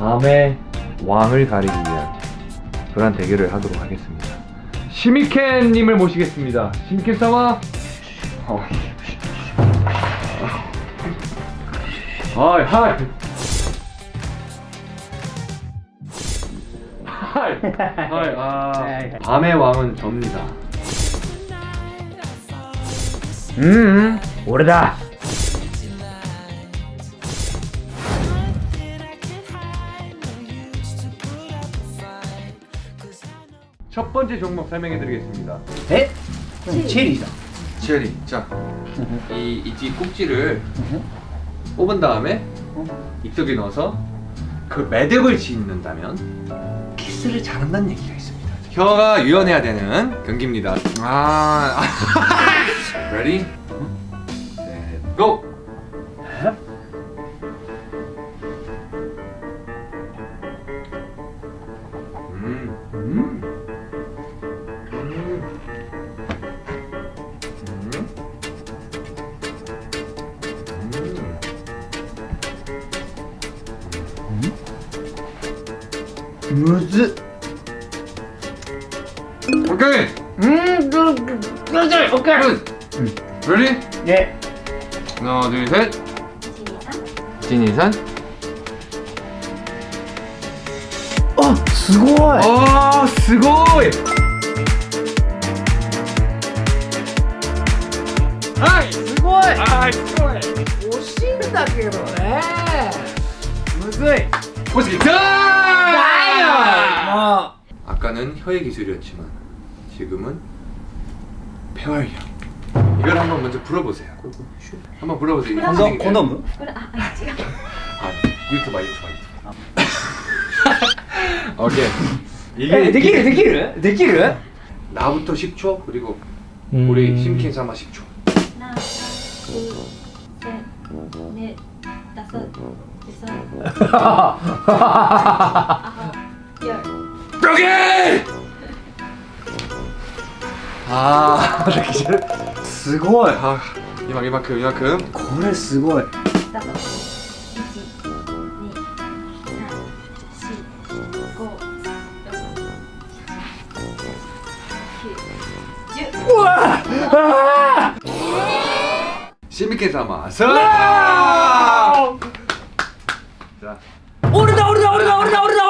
밤의 왕을 가리기 위한 그런 대결을 하도록 하겠습니다. 시미켄님을 모시겠습니다. しみけん様. 어. はい はい. はい はい 아 밤의 왕은 접니다. 음, 俺だ. 첫 번째 종목 설명해드리겠습니다. 에? 체리다. 체리. 자, 이 이지 꼭지를 뽑은 다음에 입속에 넣어서 그 매듭을 짓는다면 키스를 잘한다는 얘기가 있습니다. 혀가 유연해야 되는 경기입니다. 아, ready? 셋, go. 무즈. 오케이. 음, 그, 그, 그, 오케이. 굿. 레디? 예. 하나, 둘, 셋. 진이산. 어, すごい。 아, 스고이. 아이, すごい。 아이, 스고이. 惜しいんだけどね。むずい。 보시겠 아까는 혀의 기술이었지만 지금은 폐활력 이걸 한번 먼저 불어보세요. 한번 불어보세요. 건담? 건담은? 아, 아, 아 유튜브 아, 유튜브 오케이. 이게 느끼를 느끼를 느끼를 나부터 10초 그리고 음. 우리 심킨 삼아 10초. 하나 둘셋넷 다섯 여섯. Yeah. すごい。今今くんくん。これすごい。だから様さあ俺だ俺だ俺だ俺だ俺だ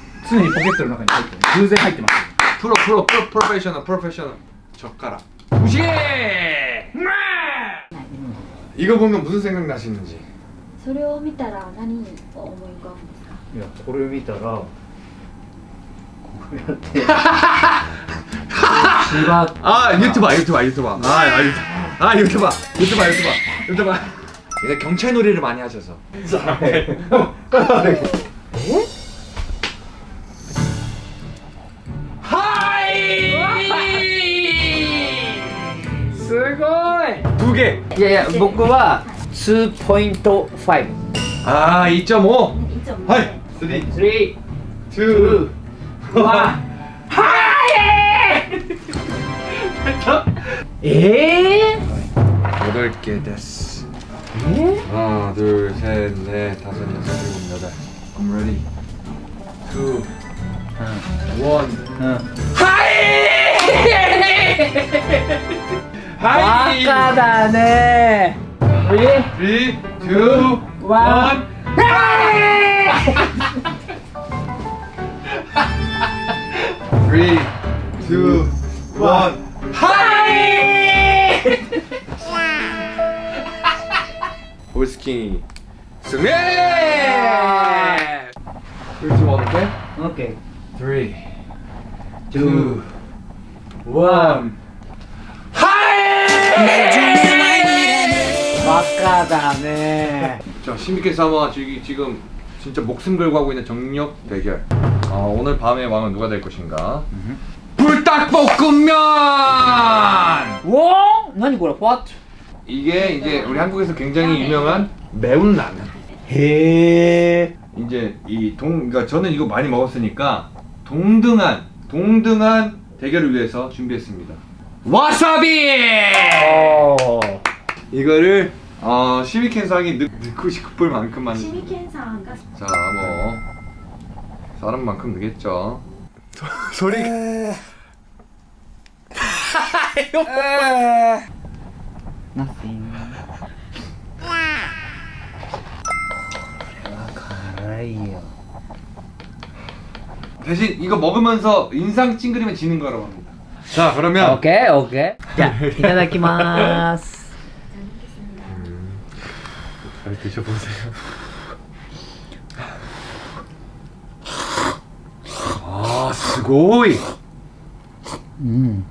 常にポケットの中に入ってる。偶然入ってます。 프로 프로 프로 프로페셔널 프로페셔널 젓가락. 무시. 이거 보면 무슨 생각 나시는지. それを見たら何を思い浮かぶんですかいやこれを見たらこうやって縛って 아 유튜버 유튜버 유튜버 아, 아 유튜버 아 유튜버 유튜버 유튜버 유튜버 이제 경찰 놀이를 많이 하셔서 い 두개 いやいや僕は2.5 아 2.5いつも 하이 3 3 2 2 1えー、 8개 됐어 え 하나 둘셋넷 다섯 여섯 일곱 여덟 I'm ready 2 1 うん はいバカだね321 Three, two, one. Hi! Who's skinny? 승리! Three, two, one, okay? Okay. Three, two, one. 막가다네 자 시미케사와 지금 진짜 목숨 걸고 하고 있는 정력 대결 아, 오늘 밤의 왕은 누가 될 것인가 불닭볶음면! 와! 아니 뭐야? What? 이게 이제 우리 한국에서 굉장히 유명한 매운 라면 해 이제 이 동 그러니까 저는 이거 많이 먹었으니까 동등한 동등한 대결을 위해서 준비했습니다 와사비! 이거를 어, 시미켄상이 넣, 넣고 싶을 만큼만. 시미켄상가? 자, 뭐 사람만큼 넣겠죠. 소리. Nothing. 가라이요 대신 이거 먹으면서 인상 찡그리면 지는 거라고 합니다. 자 그러면. 오케이 오케이. 자, 이따다키마스 処方箋ああすごい。うん。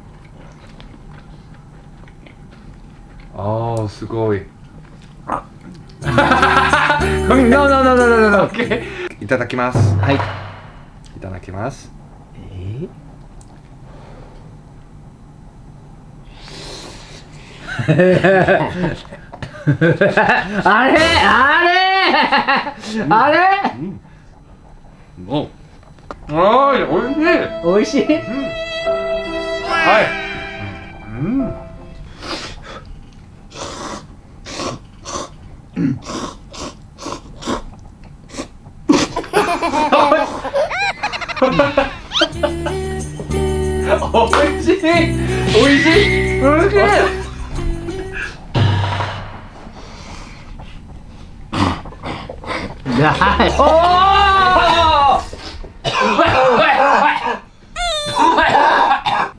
ああすごい。あっいただきます。はい。いただきます。えー？あれあれ、あれ、うん、おおいしいおいしい、うん、はい、うん。おいしいおいしいおいしい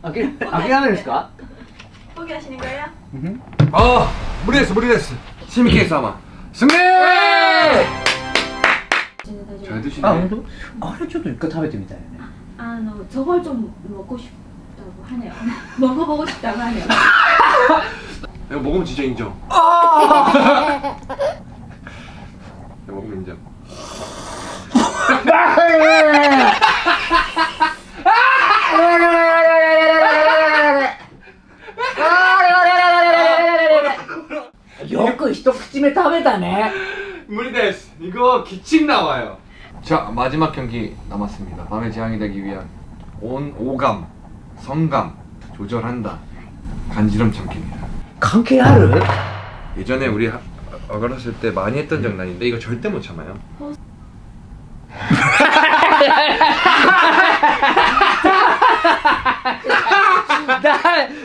諦めるんですかポギャしにかや 아, 무리했어, 무리했어. 시미케이 사마. 승리! 全然大丈 잘 夫 드시네. あ本当あれちょっと一回食べてみたいよねあの저걸 좀 먹고 싶다고 하네요 먹어보고 싶다고 하네요 내가 먹으면 진짜 인정. 내가 먹으면 인정. 아, よく一口目食べたね 무리데스. 이거 기침 나와요. 자, 마지막 경기 남았습니다. 밤의 재앙이 되기 위한 온 오감, 성감 조절한다. 간지럼 참기입니다. 関係ある 예전에 우리 하- 어렸을 때 많이 했던 장난인데 이거 절대 못 참아요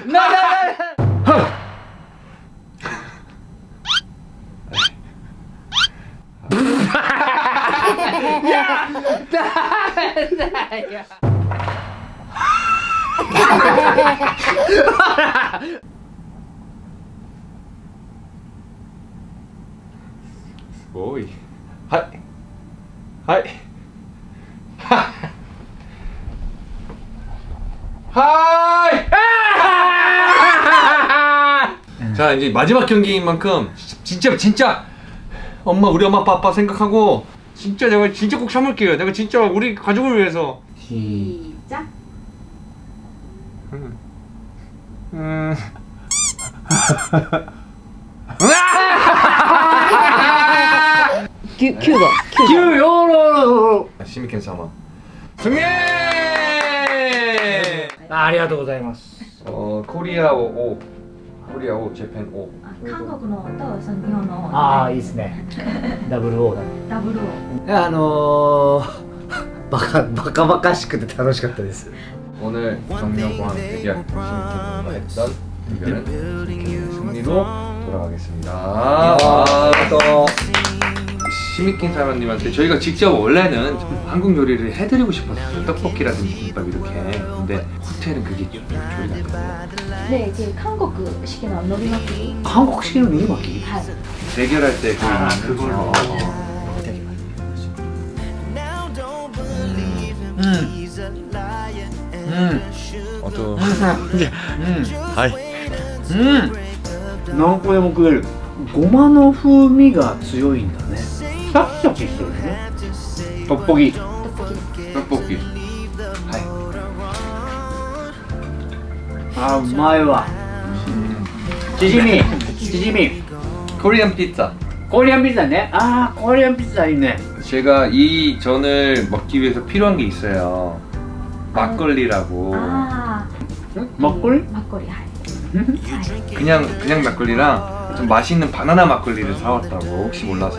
나나나나 야! 나, 나, 야. 오이. 하이. 하이. 하이. 자 이제 마지막 경기인 만큼 진짜 진짜 엄마 우리 엄마 아빠 아빠 생각하고 진짜 내가 진짜 꼭 참을게요. 내가 진짜 우리 가족을 위해서. 시작 음.キ ュキューだキューよろ 시미켄 사마 승리! ありがとうございます 어 코리아 오, 오 코리아 오 재팬 오 あ韓国のとその日本のああいいですねダブルオーだねダブルをあのー、バカバカバカしくて楽しかったです 오늘 정명광 대결 시미켄과 했던 대결은 시미켄의 승리로 돌아가겠습니다 아, 또 시미켄 사장님한테 저희가 직접 원래는 한국 요리를 해드리고 싶었어요 떡볶이라든지 김밥 이렇게 근데 호텔은 그게 좀 조리가 안 되고 で次韓国式ののり巻き韓国式の海巻きはい 대결할 때 그, 아, 그걸 그걸로. 어떤 はいうん何個でも食えるごまの風味が強いんだね 떡볶이. 떡볶이. 아 마이와. 지짐이 지짐이 코리안 피자. 코리안 피자네? 아 코리안 피자 있네. 제가 이 전을 먹기 위해서 필요한 게 있어요. 막걸리라고. 아. 막걸리? 막걸리 그냥 그냥 막걸리랑 좀 맛있는 바나나 막걸리를 사왔다고 혹시 몰라서.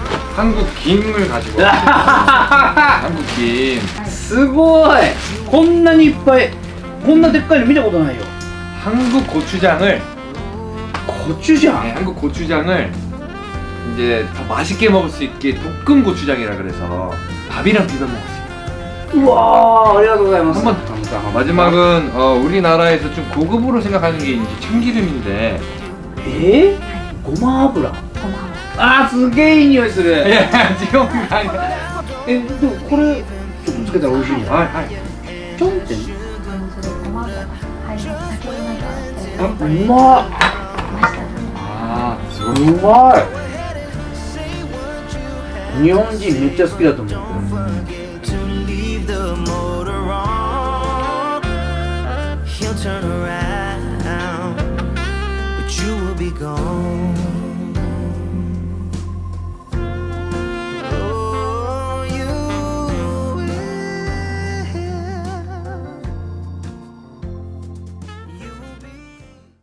한국 김을 가지고 왔어요. 한국 김 すごいこんなにいっぱいこんなでっかいの見たことないよ 한국 고추장을 コチュジャ 네, ン 한국 고추장을 이제 더 맛있게 먹을 수 있게 볶음 고추장이라 그래서 밥이랑 비벼 먹을 수 있어요. うわーありがとうございます 한번 マ 마지막은 어, 우리나라에서 좀 고급으로 생각하는 게 이제 참기름인데 えー、ごま油ごま あーすげえいい匂いする。いや違うかえでもこれちょっとつけたら美味しいんはいはい。ちょんってあうまっ。あーすごい。うまい日本人めっちゃ好きだと思う、うん。